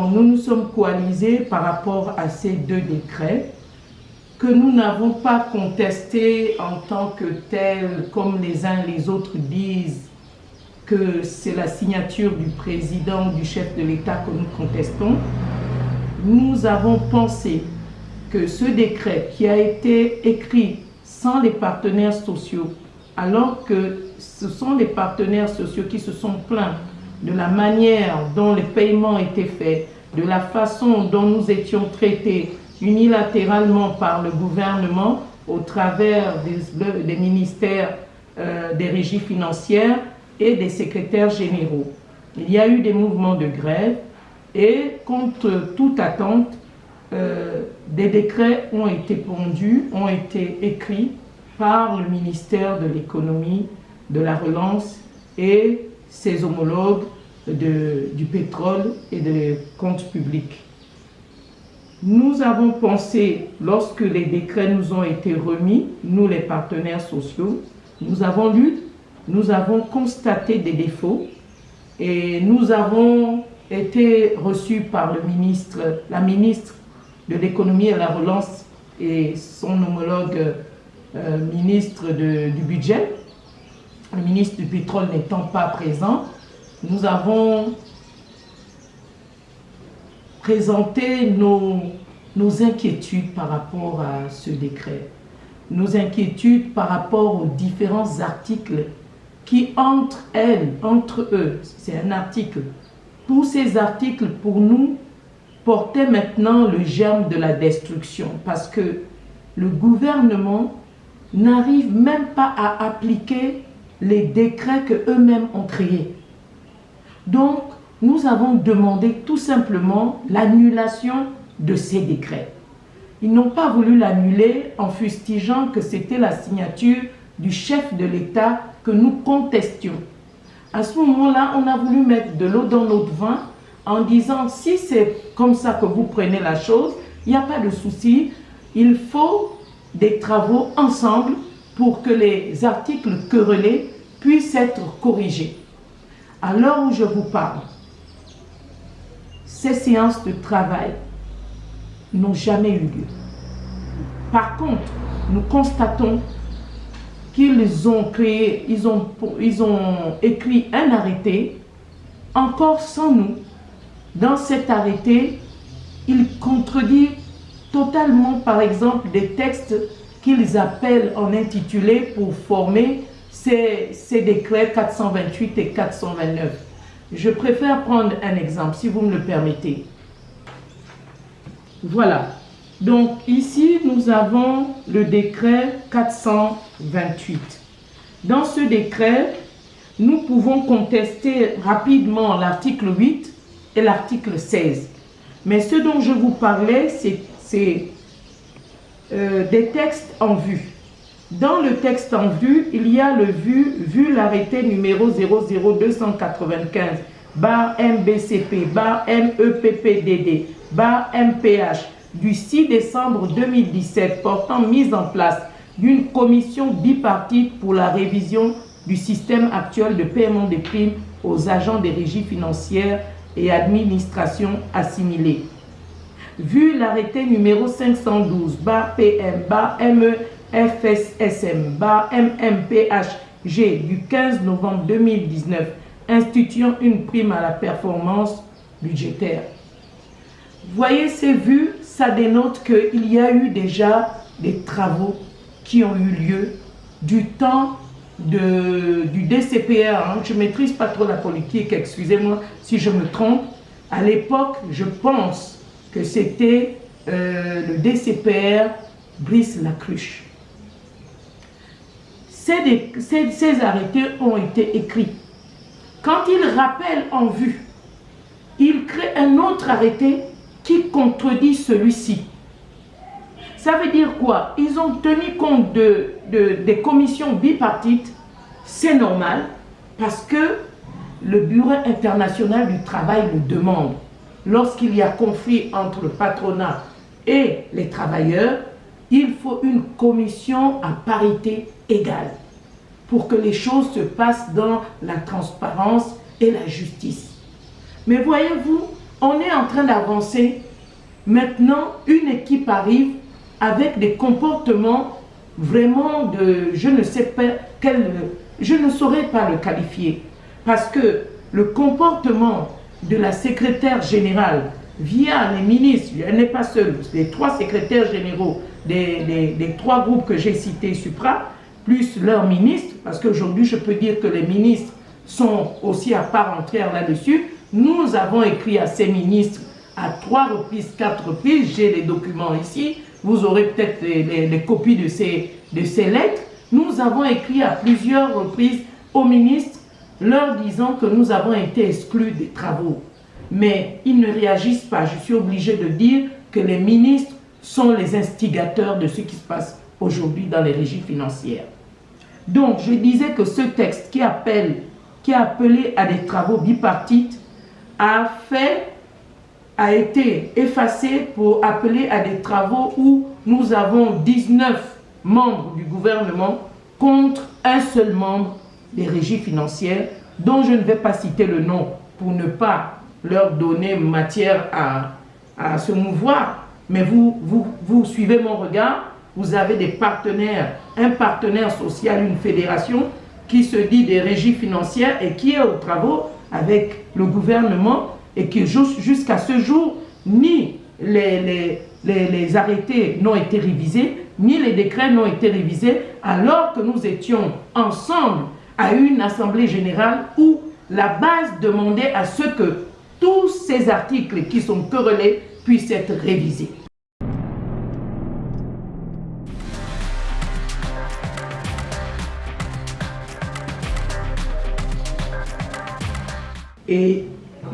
Nous nous sommes coalisés par rapport à ces deux décrets que nous n'avons pas contestés en tant que tels, comme les uns les autres disent que c'est la signature du président, du chef de l'État que nous contestons. Nous avons pensé que ce décret qui a été écrit sans les partenaires sociaux, alors que ce sont les partenaires sociaux qui se sont plaints de la manière dont les paiements étaient faits, de la façon dont nous étions traités unilatéralement par le gouvernement au travers des, ministères euh, des régies financières et des secrétaires généraux. Il y a eu des mouvements de grève et contre toute attente, euh, des décrets ont été pondus, ont été écrits par le ministère de l'économie, de la relance et ses homologues du pétrole et des comptes publics. Nous avons pensé, lorsque les décrets nous ont été remis, nous les partenaires sociaux, nous avons lu, nous avons constaté des défauts et nous avons été reçus par le ministre, la ministre de l'économie et la relance et son homologue euh, ministre du budget, le ministre du pétrole n'étant pas présent, nous avons présenté nos, nos inquiétudes par rapport à ce décret, nos inquiétudes par rapport aux différents articles qui entre elles, entre eux, c'est un article. Tous ces articles, pour nous, portaient maintenant le germe de la destruction parce que le gouvernement n'arrive même pas à appliquer les décrets que eux-mêmes ont créés. Donc, nous avons demandé tout simplement l'annulation de ces décrets. Ils n'ont pas voulu l'annuler en fustigeant que c'était la signature du chef de l'État que nous contestions. À ce moment-là, on a voulu mettre de l'eau dans notre vin en disant si c'est comme ça que vous prenez la chose, il n'y a pas de souci, il faut des travaux ensemble pour que les articles querellés puissent être corrigés. À l'heure où je vous parle, ces séances de travail n'ont jamais eu lieu. Par contre, nous constatons qu'ils ont créé, ils ont, ils ont écrit un arrêté, encore sans nous. Dans cet arrêté, il contredit totalement, par exemple, des textes qu'ils appellent en intitulé pour former ces, ces décrets 428 et 429. Je préfère prendre un exemple, si vous me le permettez. Voilà. Donc ici, nous avons le décret 428. Dans ce décret, nous pouvons contester rapidement l'article 8 et l'article 16. Mais ce dont je vous parlais, c'est euh, des textes en vue. Dans le texte en vue, il y a le vu, vu l'arrêté numéro 00295, bar MBCP, bar MEPPDD, bar MPH, du 6 décembre 2017 portant mise en place d'une commission bipartite pour la révision du système actuel de paiement des primes aux agents des régies financières et administrations assimilées. Vu l'arrêté numéro 512, bar PM, bar MEFSSM, bar MMPHG du 15 novembre 2019, instituant une prime à la performance budgétaire. Voyez ces vues, ça dénote qu'il y a eu déjà des travaux qui ont eu lieu du temps du DCPR. Hein. Je ne maîtrise pas trop la politique, excusez-moi si je me trompe. À l'époque, je pense que c'était euh, le DCPR Brice Lacruche. Ces, arrêtés ont été écrits. Quand il rappelle en vue, il crée un autre arrêté qui contredit celui-ci. Ça veut dire quoi? Ils ont tenu compte de, des commissions bipartites, c'est normal, parce que le Bureau international du travail le demande. Lorsqu'il y a conflit entre le patronat et les travailleurs, il faut une commission à parité égale pour que les choses se passent dans la transparence et la justice. Mais voyez-vous, On est en train d'avancer. Maintenant, une équipe arrive avec des comportements vraiment de, je ne sais pas quel, je ne saurais pas le qualifier. Parce que le comportement de la secrétaire générale via les ministres, elle n'est pas seule, les trois secrétaires généraux des, des trois groupes que j'ai cités, Supra, plus leurs ministres, parce qu'aujourd'hui je peux dire que les ministres sont aussi à part entière là-dessus, nous avons écrit à ces ministres à trois reprises, quatre reprises, j'ai les documents ici, vous aurez peut-être les, copies de ces, de ces lettres, nous avons écrit à plusieurs reprises aux ministres leur disant que nous avons été exclus des travaux. Mais ils ne réagissent pas. Je suis obligé de dire que les ministres sont les instigateurs de ce qui se passe aujourd'hui dans les régies financières. Donc, je disais que ce texte qui appelle, qui a appelé à des travaux bipartites, a fait, a été effacé pour appeler à des travaux où nous avons 19 membres du gouvernement contre un seul membre des régies financières, dont je ne vais pas citer le nom pour ne pas leur donner matière à, à se mouvoir. Mais vous, vous, vous suivez mon regard, vous avez des partenaires, un partenaire social, une fédération qui se dit des régies financières et qui est aux travaux avec le gouvernement et qui jusqu'à ce jour, ni les, arrêtés n'ont été révisés, ni les décrets n'ont été révisés, alors que nous étions ensemble à une assemblée générale où la base demandait à ce que tous ces articles qui sont querellés puissent être révisés. Et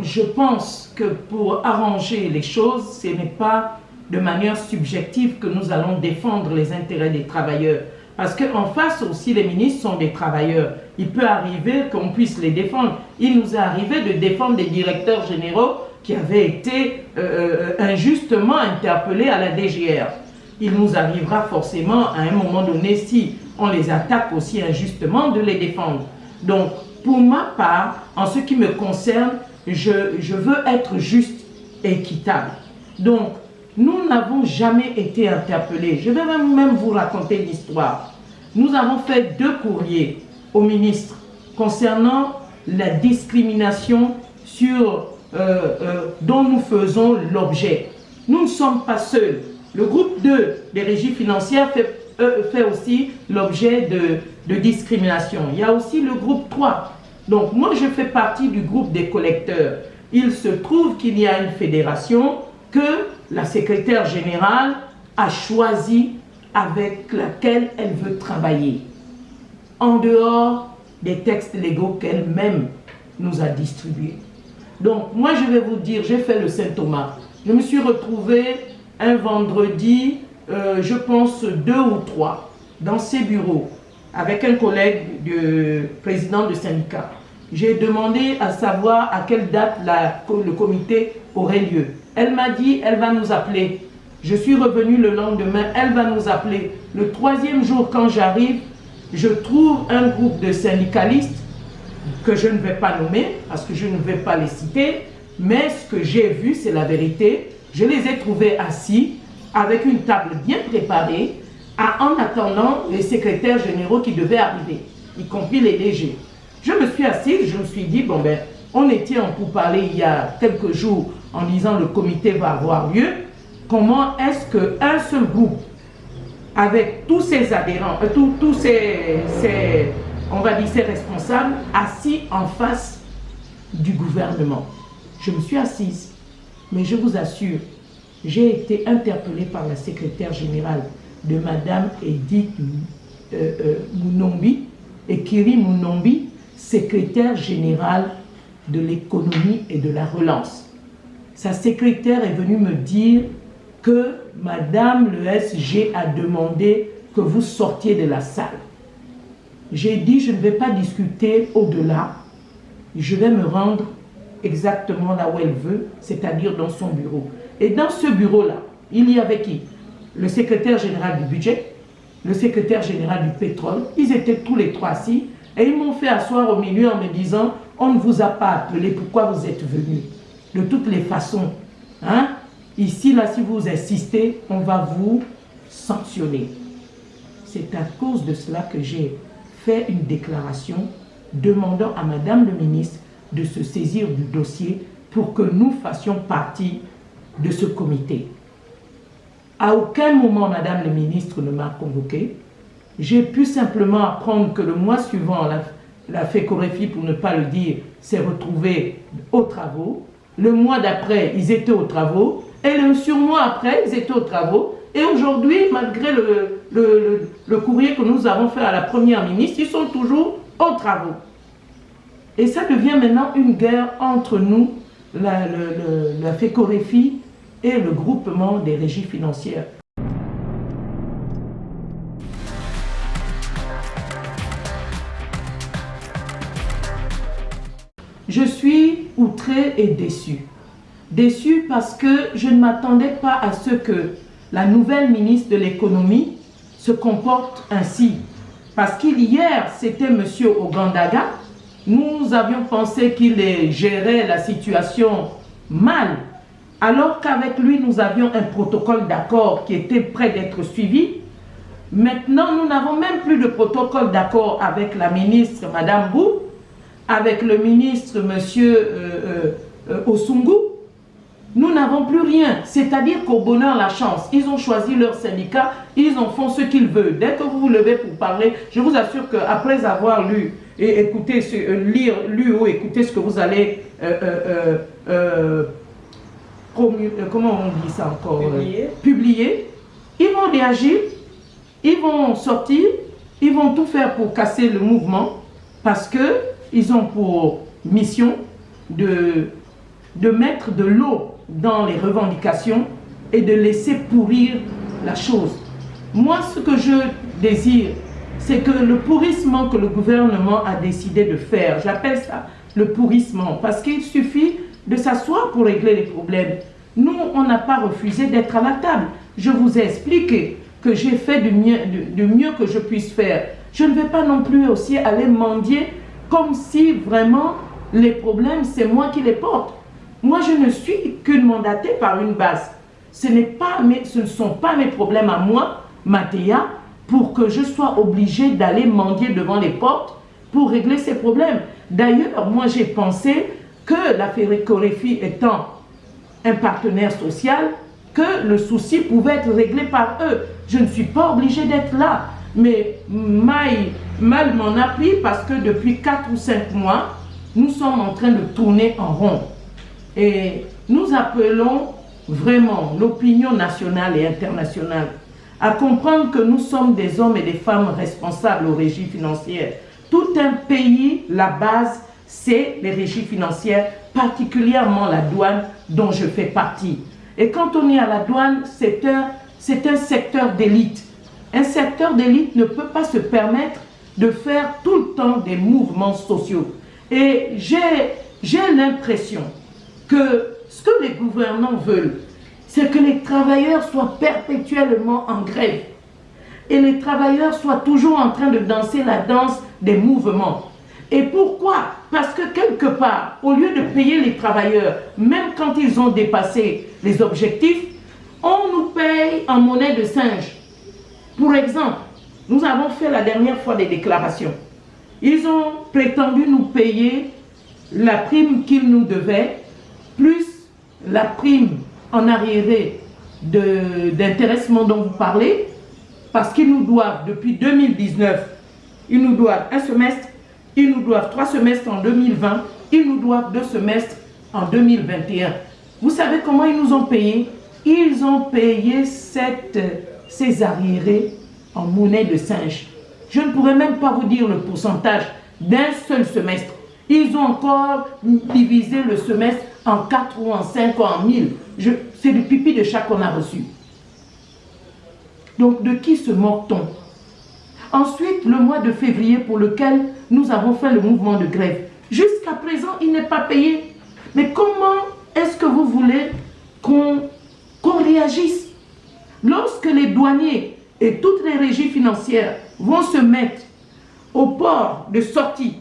je pense que pour arranger les choses, ce n'est pas de manière subjective que nous allons défendre les intérêts des travailleurs. Parce qu'en face aussi, les ministres sont des travailleurs. Il peut arriver qu'on puisse les défendre. Il nous est arrivé de défendre des directeurs généraux qui avaient été euh, euh, injustement interpellés à la DGR. Il nous arrivera forcément à un moment donné, si on les attaque aussi injustement, de les défendre. Donc, pour ma part, en ce qui me concerne, je, veux être juste et équitable. Donc, nous n'avons jamais été interpellés. Je vais même, vous raconter l'histoire. Nous avons fait deux courriers au ministre concernant la discrimination sur, euh, euh, dont nous faisons l'objet. Nous ne sommes pas seuls. Le groupe 2 des régies financières fait, euh, fait aussi l'objet de, de discrimination. Il y a aussi le groupe 3. Donc moi, je fais partie du groupe des collecteurs. Il se trouve qu'il y a une fédération que la secrétaire générale a choisi avec laquelle elle veut travailler. En dehors des textes légaux qu'elle-même nous a distribués. Donc moi, je vais vous dire, j'ai fait le Saint-Thomas. Je me suis retrouvé un vendredi, euh, je pense deux ou trois, dans ces bureaux avec un collègue du président du syndicat. J'ai demandé à savoir à quelle date le comité aurait lieu. Elle m'a dit, elle va nous appeler. Je suis revenu le lendemain, elle va nous appeler. Le troisième jour, quand j'arrive, je trouve un groupe de syndicalistes que je ne vais pas nommer, parce que je ne vais pas les citer, mais ce que j'ai vu, c'est la vérité. Je les ai trouvés assis, avec une table bien préparée, en attendant les secrétaires généraux qui devaient arriver, y compris les DG. Je me suis assise, je me suis dit, bon ben, on était en parler il y a quelques jours en disant le comité va avoir lieu. Comment est-ce qu'un seul groupe, avec tous ses adhérents, euh, tous ses, on va dire responsables, assis en face du gouvernement Je me suis assise, mais je vous assure, j'ai été interpellée par la secrétaire générale de Madame Edith euh, euh, Mounombi, et Kiri Mounombi, secrétaire générale de l'économie et de la relance. Sa secrétaire est venue me dire que Madame le SG a demandé que vous sortiez de la salle. J'ai dit, je ne vais pas discuter au-delà. Je vais me rendre exactement là où elle veut, c'est-à-dire dans son bureau. Et dans ce bureau-là, il y avait qui? Le secrétaire général du budget, le secrétaire général du pétrole. Ils étaient tous les trois assis et ils m'ont fait asseoir au milieu en me disant, on ne vous a pas appelé, pourquoi vous êtes venu? De toutes les façons. Hein? Ici, là, si vous insistez, on va vous sanctionner. C'est à cause de cela que j'ai fait une déclaration demandant à Madame le ministre de se saisir du dossier pour que nous fassions partie de ce comité. À aucun moment, Madame le ministre ne m'a convoqué. J'ai pu simplement apprendre que le mois suivant, la, la pour ne pas le dire, s'est retrouvée aux travaux. Le mois d'après, ils étaient aux travaux. Et le surmois après, ils étaient aux travaux. Et aujourd'hui, malgré le, courrier que nous avons fait à la Première ministre, ils sont toujours aux travaux. Et ça devient maintenant une guerre entre nous, la, la et le groupement des régies financières. Et déçu. Déçu parce que je ne m'attendais pas à ce que la nouvelle ministre de l'économie se comporte ainsi. Parce qu'hier, c'était M. Ogandaga. Nous avions pensé qu'il gérait la situation mal. Alors qu'avec lui, nous avions un protocole d'accord qui était prêt d'être suivi. Maintenant, nous n'avons même plus de protocole d'accord avec la ministre, Mme Bou, avec le ministre, M. Euh, euh, euh, Osungu, nous n'avons plus rien. C'est-à-dire qu'au bonheur, la chance, ils ont choisi leur syndicat, ils en font ce qu'ils veulent. Dès que vous vous levez pour parler, je vous assure qu'après avoir lu et écouté, lire, lu ou écouter ce que vous allez comment on dit ça encore publier. publier, ils vont réagir, ils vont sortir, ils vont tout faire pour casser le mouvement parce que ils ont pour mission de, de mettre de l'eau dans les revendications et de laisser pourrir la chose. Moi, ce que je désire, c'est que le pourrissement que le gouvernement a décidé de faire, j'appelle ça le pourrissement, parce qu'il suffit de s'asseoir pour régler les problèmes. Nous, on n'a pas refusé d'être à la table. Je vous ai expliqué que j'ai fait du mieux, que je puisse faire. Je ne vais pas non plus aussi aller mendier comme si vraiment les problèmes, c'est moi qui les porte. Moi, je ne suis qu'une mandatée par une base. Ce, pas ce ne sont pas mes problèmes à moi, Mathéa, pour que je sois obligée d'aller mendier devant les portes pour régler ces problèmes. D'ailleurs, moi, j'ai pensé que la Férécoréfie étant un partenaire social, que le souci pouvait être réglé par eux. Je ne suis pas obligée d'être là. Mais mal, mal m'en a pris parce que depuis 4 ou 5 mois, nous sommes en train de tourner en rond. Et nous appelons vraiment l'opinion nationale et internationale à comprendre que nous sommes des hommes et des femmes responsables aux régies financières. Tout un pays, la base, c'est les régies financières, particulièrement la douane dont je fais partie. Et quand on est à la douane, c'est un, un secteur d'élite. Un secteur d'élite ne peut pas se permettre de faire tout le temps des mouvements sociaux. Et j'ai l'impression que ce que les gouvernants veulent, c'est que les travailleurs soient perpétuellement en grève. Et les travailleurs soient toujours en train de danser la danse des mouvements. Et pourquoi? Parce que quelque part, au lieu de payer les travailleurs, même quand ils ont dépassé les objectifs, on nous paye en monnaie de singe. Pour exemple, nous avons fait la dernière fois des déclarations. Ils ont prétendu nous payer la prime qu'ils nous devaient, la prime en arriéré d'intéressement dont vous parlez, parce qu'ils nous doivent, depuis 2019, ils nous doivent un semestre, ils nous doivent trois semestres en 2020, ils nous doivent deux semestres en 2021. Vous savez comment ils nous ont payé Ils ont payé cette, ces arriérés en monnaie de singe. Je ne pourrais même pas vous dire le pourcentage d'un seul semestre. Ils ont encore divisé le semestre en 4 ou en 5 ou en 1000. C'est le pipi de chaque qu'on a reçu. Donc de qui se moque-t-on? Ensuite, le mois de février pour lequel nous avons fait le mouvement de grève. Jusqu'à présent, il n'est pas payé. Mais comment est-ce que vous voulez qu'on réagisse? Lorsque les douaniers et toutes les régies financières vont se mettre au port de sortie,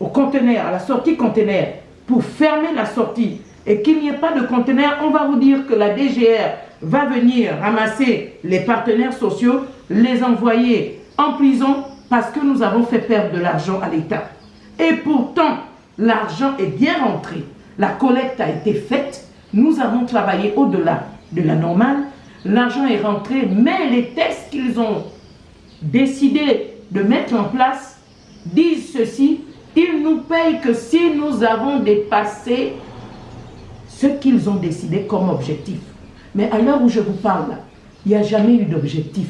au conteneur, à la sortie conteneur, pour fermer la sortie, et qu'il n'y ait pas de conteneur, on va vous dire que la DGR va venir ramasser les partenaires sociaux, les envoyer en prison parce que nous avons fait perdre de l'argent à l'État. Et pourtant, l'argent est bien rentré. La collecte a été faite. Nous avons travaillé au-delà de la normale. L'argent est rentré, mais les textes qu'ils ont décidé de mettre en place disent ceci. Ils nous payent que si nous avons dépassé ce qu'ils ont décidé comme objectif. Mais à l'heure où je vous parle, il n'y a jamais eu d'objectif.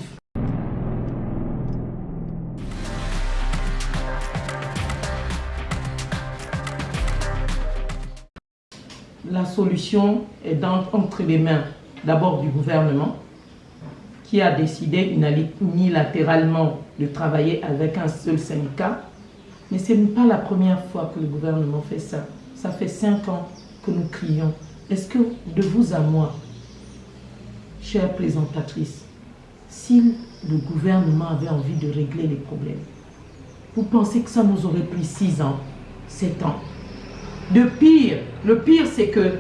La solution est entre les mains d'abord du gouvernement qui a décidé unilatéralement de travailler avec un seul syndicat. Mais ce n'est pas la première fois que le gouvernement fait ça. Ça fait cinq ans que nous crions. Est-ce que de vous à moi, chère présentatrice, si le gouvernement avait envie de régler les problèmes, vous pensez que ça nous aurait pris 6 ans, 7 ans? De pire, le pire c'est que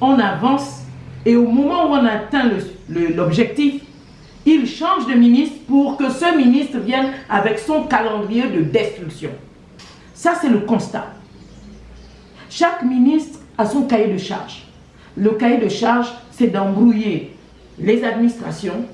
on avance et au moment où on atteint l'objectif, il change de ministre pour que ce ministre vienne avec son calendrier de destruction. Ça, c'est le constat. Chaque ministre a son cahier de charge. Le cahier de charge, c'est d'embrouiller les administrations,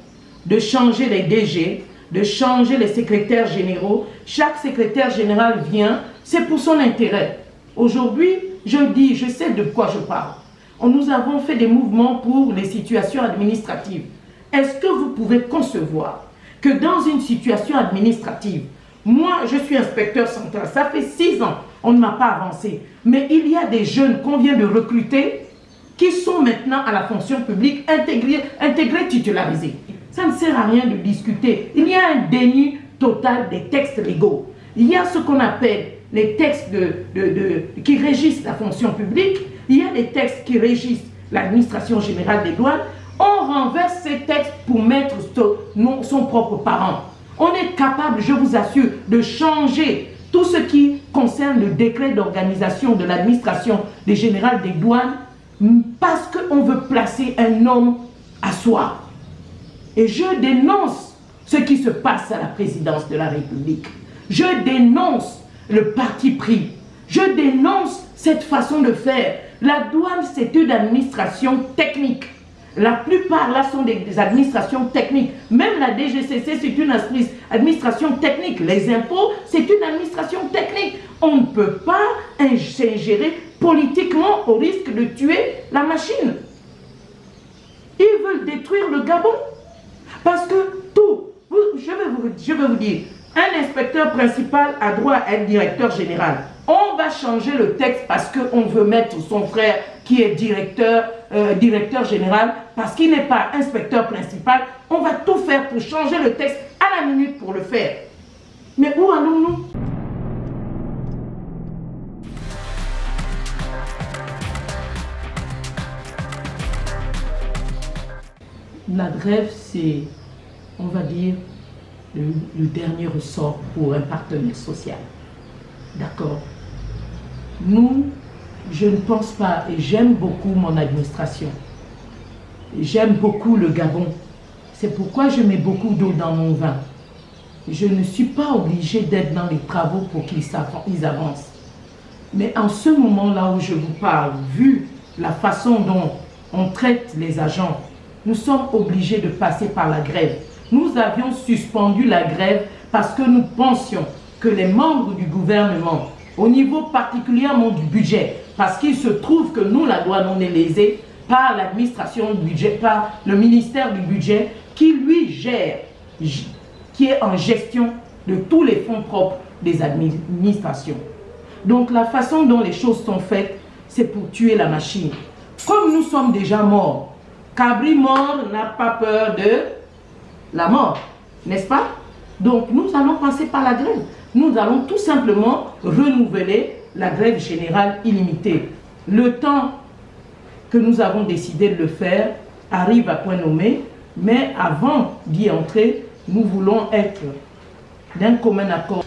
de changer les DG, de changer les secrétaires généraux. Chaque secrétaire général vient, c'est pour son intérêt. Aujourd'hui, je dis, je sais de quoi je parle. Nous avons fait des mouvements pour les situations administratives. Est-ce que vous pouvez concevoir que dans une situation administrative, moi, je suis inspecteur central, ça fait six ans, on ne m'a pas avancé. Mais il y a des jeunes qu'on vient de recruter qui sont maintenant à la fonction publique intégrés, intégrés titularisés. Ça ne sert à rien de discuter. Il y a un déni total des textes légaux. Il y a ce qu'on appelle les textes qui régissent la fonction publique. Il y a des textes qui régissent l'administration générale des douanes. On renverse ces textes pour mettre son propre parent. On est capable, je vous assure, de changer tout ce qui concerne le décret d'organisation de l'administration des générales des douanes parce qu'on veut placer un homme à soi. Et je dénonce ce qui se passe à la présidence de la République. Je dénonce le parti pris. Je dénonce cette façon de faire. La douane, c'est une administration technique. La plupart là sont des, administrations techniques. Même la DGCC, c'est une administration technique. Les impôts, c'est une administration technique. On ne peut pas s'ingérer politiquement au risque de tuer la machine. Ils veulent détruire le Gabon. Parce que tout, je, vais vous, je vais vous dire, un inspecteur principal a droit à être directeur général. On va changer le texte parce qu'on veut mettre son frère qui est directeur, euh, directeur général, parce qu'il n'est pas inspecteur principal. On va tout faire pour changer le texte à la minute pour le faire. Mais où allons-nous La grève, c'est, on va dire, le, le dernier ressort pour un partenaire social. D'accord Nous, je ne pense pas, et j'aime beaucoup mon administration. J'aime beaucoup le Gabon. C'est pourquoi je mets beaucoup d'eau dans mon vin. Je ne suis pas obligée d'être dans les travaux pour qu'ils avancent. Mais en ce moment-là où je vous parle, vu la façon dont on traite les agents, nous sommes obligés de passer par la grève. Nous avions suspendu la grève parce que nous pensions que les membres du gouvernement, au niveau particulièrement du budget, parce qu'il se trouve que nous, la douane, on est lésés par l'administration du budget, par le ministère du budget, qui lui gère, qui est en gestion de tous les fonds propres des administrations. Donc la façon dont les choses sont faites, c'est pour tuer la machine. Comme nous sommes déjà morts, Cabri mort n'a pas peur de la mort, n'est-ce pas? Donc nous allons passer par la grève. Nous allons tout simplement renouveler la grève générale illimitée. Le temps que nous avons décidé de le faire arrive à point nommé, mais avant d'y entrer, nous voulons être d'un commun accord.